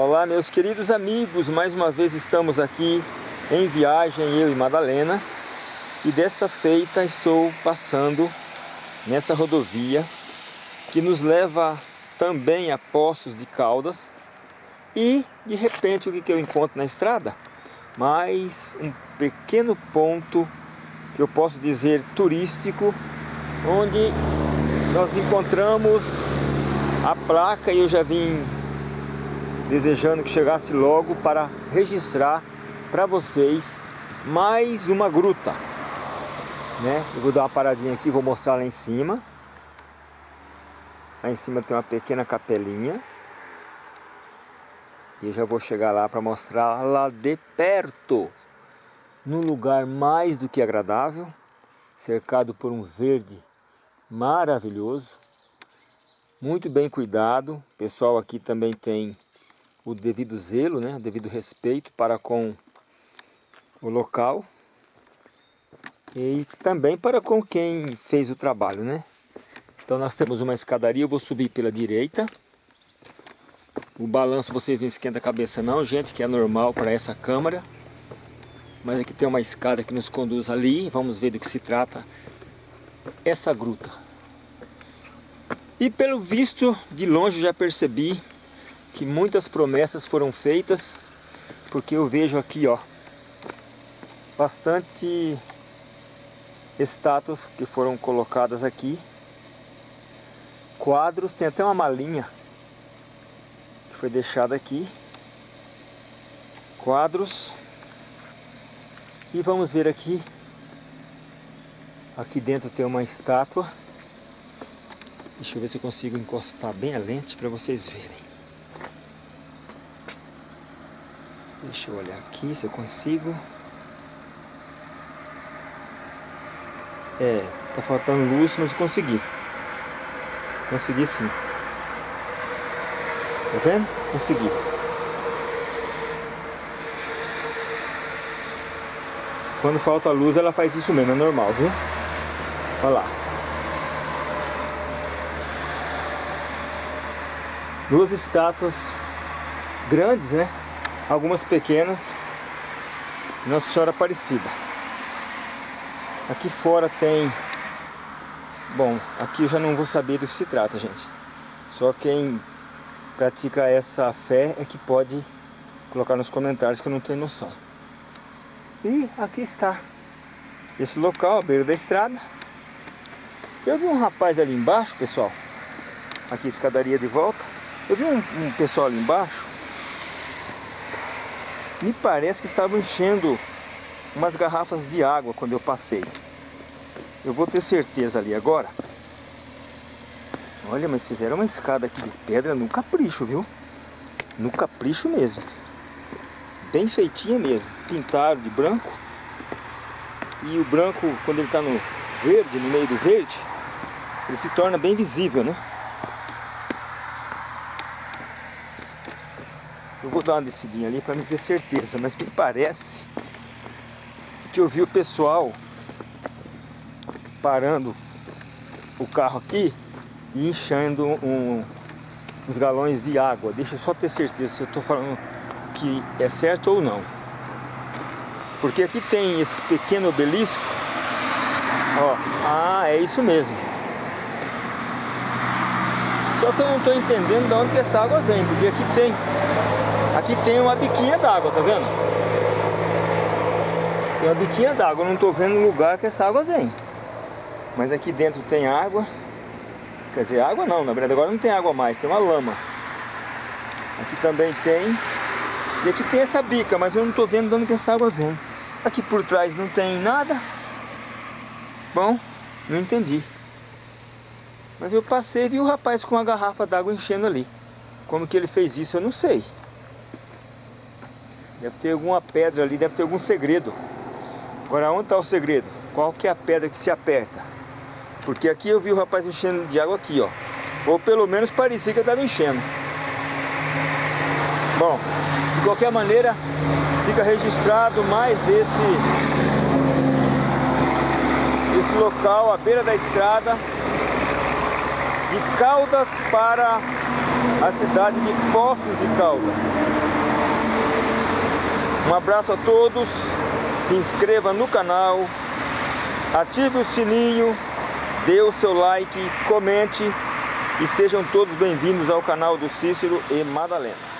Olá meus queridos amigos, mais uma vez estamos aqui em viagem, eu e Madalena. E dessa feita estou passando nessa rodovia que nos leva também a Poços de Caldas. E de repente o que eu encontro na estrada? Mais um pequeno ponto que eu posso dizer turístico onde nós encontramos a placa e eu já vim desejando que chegasse logo para registrar para vocês mais uma gruta. Né? Eu vou dar uma paradinha aqui, vou mostrar lá em cima. Lá em cima tem uma pequena capelinha. E eu já vou chegar lá para mostrar lá de perto. Num lugar mais do que agradável. Cercado por um verde maravilhoso. Muito bem cuidado. O pessoal aqui também tem o devido zelo, né, o devido respeito para com o local e também para com quem fez o trabalho, né? Então nós temos uma escadaria, eu vou subir pela direita. O balanço vocês não esquenta a cabeça não, gente, que é normal para essa câmara. Mas aqui tem uma escada que nos conduz ali, vamos ver do que se trata essa gruta. E pelo visto, de longe já percebi que muitas promessas foram feitas, porque eu vejo aqui, ó, bastante estátuas que foram colocadas aqui, quadros, tem até uma malinha que foi deixada aqui, quadros, e vamos ver aqui, aqui dentro tem uma estátua, deixa eu ver se eu consigo encostar bem a lente para vocês verem. Deixa eu olhar aqui se eu consigo. É, tá faltando luz, mas consegui. Consegui sim. Tá vendo? Consegui. Quando falta luz, ela faz isso mesmo, é normal, viu? Olha lá. Duas estátuas grandes, né? Algumas pequenas Nossa Senhora Aparecida. Aqui fora tem... Bom, aqui eu já não vou saber do que se trata, gente. Só quem pratica essa fé é que pode colocar nos comentários que eu não tenho noção. E aqui está esse local, à beira da estrada. Eu vi um rapaz ali embaixo, pessoal. Aqui, escadaria de volta. Eu vi um, um pessoal ali embaixo me parece que estavam enchendo umas garrafas de água quando eu passei. Eu vou ter certeza ali agora. Olha, mas fizeram uma escada aqui de pedra no capricho, viu? No capricho mesmo. Bem feitinha mesmo. Pintaram de branco. E o branco, quando ele está no verde, no meio do verde, ele se torna bem visível, né? Eu vou dar uma descidinha ali para me ter certeza, mas me parece que eu vi o pessoal parando o carro aqui e enchendo um, uns galões de água. Deixa eu só ter certeza se eu estou falando que é certo ou não. Porque aqui tem esse pequeno obelisco. Ó, ah, é isso mesmo. Só que eu não estou entendendo de onde essa água vem, porque aqui tem Aqui tem uma biquinha d'água, tá vendo? Tem uma biquinha d'água, não tô vendo o lugar que essa água vem. Mas aqui dentro tem água. Quer dizer, água não, na verdade agora não tem água mais, tem uma lama. Aqui também tem. E aqui tem essa bica, mas eu não tô vendo de onde que essa água vem. Aqui por trás não tem nada. Bom, não entendi. Mas eu passei e vi o rapaz com uma garrafa d'água enchendo ali. Como que ele fez isso, eu não sei. Deve ter alguma pedra ali, deve ter algum segredo. Agora, onde está o segredo? Qual que é a pedra que se aperta? Porque aqui eu vi o rapaz enchendo de água aqui, ó. Ou pelo menos parecia que eu estava enchendo. Bom, de qualquer maneira, fica registrado mais esse esse local à beira da estrada de Caldas para a cidade de Poços de Caldas. Um abraço a todos, se inscreva no canal, ative o sininho, dê o seu like, comente. E sejam todos bem-vindos ao canal do Cícero e Madalena.